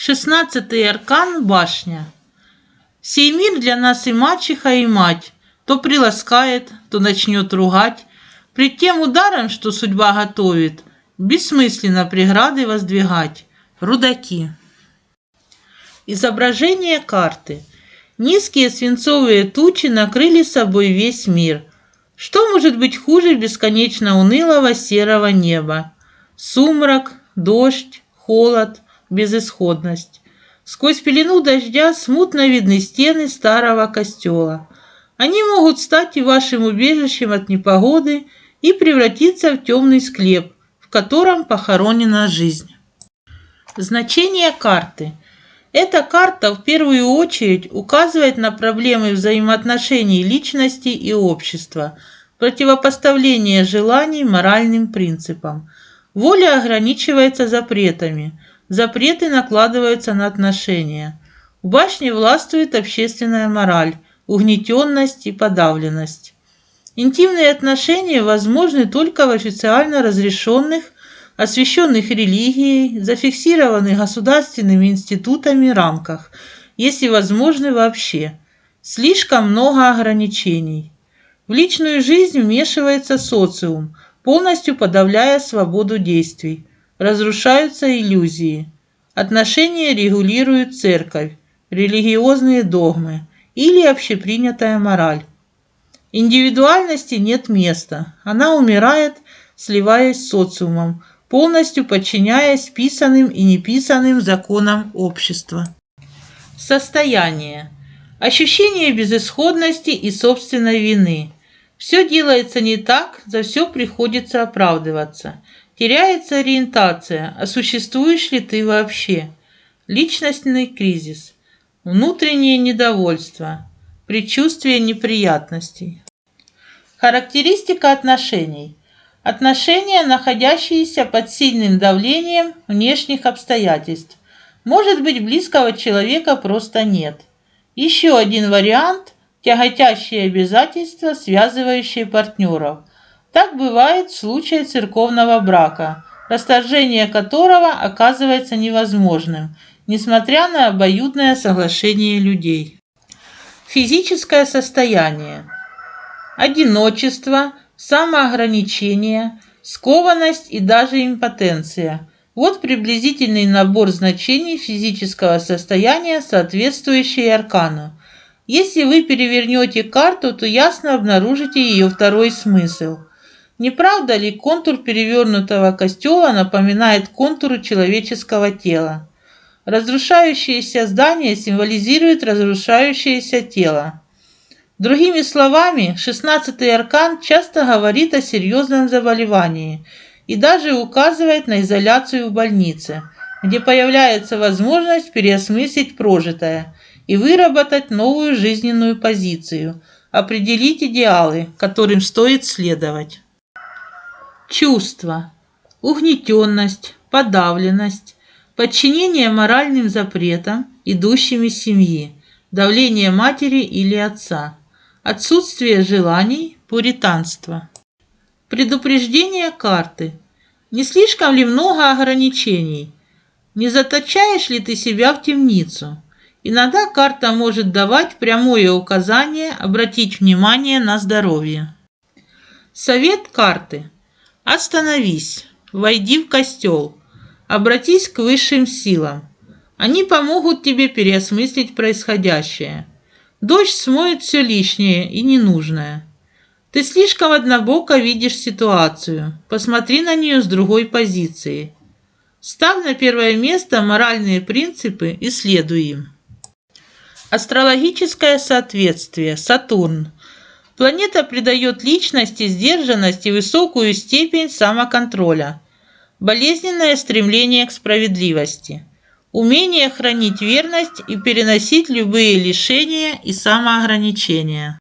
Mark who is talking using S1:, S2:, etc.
S1: Шестнадцатый аркан – башня. Сей мир для нас и мачеха, и мать. То приласкает, то начнет ругать. Пред тем ударом, что судьба готовит, бессмысленно преграды воздвигать. Рудаки. Изображение карты. Низкие свинцовые тучи накрыли собой весь мир. Что может быть хуже бесконечно унылого серого неба? Сумрак, дождь, холод, безысходность. Сквозь пелену дождя смутно видны стены старого костела. Они могут стать и вашим убежищем от непогоды и превратиться в темный склеп, в котором похоронена жизнь. Значение карты. Эта карта в первую очередь указывает на проблемы взаимоотношений личности и общества, противопоставление желаний моральным принципам. Воля ограничивается запретами, запреты накладываются на отношения. В башне властвует общественная мораль, угнетенность и подавленность. Интимные отношения возможны только в официально разрешенных освященных религией, зафиксированных государственными институтами рамках, если возможны вообще. Слишком много ограничений. В личную жизнь вмешивается социум, полностью подавляя свободу действий. Разрушаются иллюзии. Отношения регулирует церковь, религиозные догмы или общепринятая мораль. Индивидуальности нет места. Она умирает, сливаясь с социумом, полностью подчиняясь писанным и неписанным законам общества. Состояние. Ощущение безысходности и собственной вины. Все делается не так, за все приходится оправдываться. Теряется ориентация, а существуешь ли ты вообще? Личностный кризис. Внутреннее недовольство. Предчувствие неприятностей. Характеристика отношений. Отношения, находящиеся под сильным давлением внешних обстоятельств. Может быть, близкого человека просто нет. Еще один вариант – тяготящие обязательства, связывающие партнеров. Так бывает в случае церковного брака, расторжение которого оказывается невозможным, несмотря на обоюдное соглашение людей. Физическое состояние. Одиночество – самоограничение, скованность и даже импотенция. Вот приблизительный набор значений физического состояния, соответствующий аркану. Если вы перевернете карту, то ясно обнаружите ее второй смысл. Не правда ли контур перевернутого костела напоминает контуры человеческого тела? Разрушающееся здание символизирует разрушающееся тело. Другими словами, шестнадцатый аркан часто говорит о серьезном заболевании и даже указывает на изоляцию в больнице, где появляется возможность переосмыслить прожитое и выработать новую жизненную позицию, определить идеалы, которым стоит следовать. Чувства. Угнетенность, подавленность, подчинение моральным запретам, идущим из семьи, давление матери или отца – Отсутствие желаний, пуританство. Предупреждение карты. Не слишком ли много ограничений? Не заточаешь ли ты себя в темницу? Иногда карта может давать прямое указание обратить внимание на здоровье. Совет карты. Остановись, войди в костел, обратись к высшим силам. Они помогут тебе переосмыслить происходящее. Дождь смоет все лишнее и ненужное. Ты слишком однобоко видишь ситуацию. Посмотри на нее с другой позиции. Ставь на первое место моральные принципы и следуй им. Астрологическое соответствие. Сатурн. Планета придает личности сдержанность и высокую степень самоконтроля. Болезненное стремление к справедливости – умение хранить верность и переносить любые лишения и самоограничения